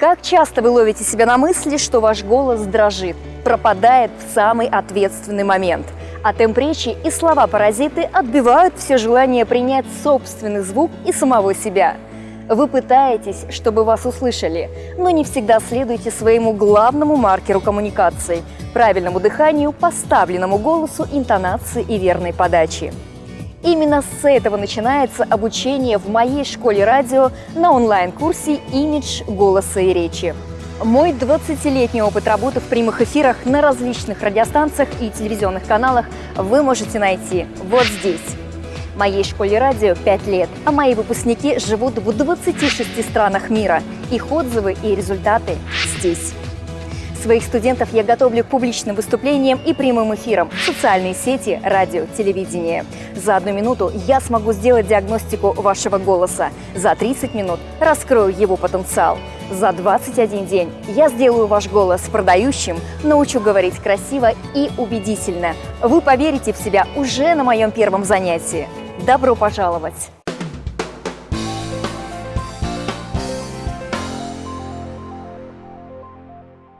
Как часто вы ловите себя на мысли, что ваш голос дрожит, пропадает в самый ответственный момент, а темп речи и слова-паразиты отбивают все желание принять собственный звук и самого себя? Вы пытаетесь, чтобы вас услышали, но не всегда следуете своему главному маркеру коммуникации – правильному дыханию, поставленному голосу, интонации и верной подачи. Именно с этого начинается обучение в моей школе радио на онлайн-курсе «Имидж голоса и речи». Мой 20-летний опыт работы в прямых эфирах на различных радиостанциях и телевизионных каналах вы можете найти вот здесь. Моей школе радио 5 лет, а мои выпускники живут в 26 странах мира. Их отзывы и результаты здесь. Своих студентов я готовлю к публичным выступлениям и прямым эфирам социальные сети, радио, телевидение. За одну минуту я смогу сделать диагностику вашего голоса. За 30 минут раскрою его потенциал. За 21 день я сделаю ваш голос продающим, научу говорить красиво и убедительно. Вы поверите в себя уже на моем первом занятии. Добро пожаловать!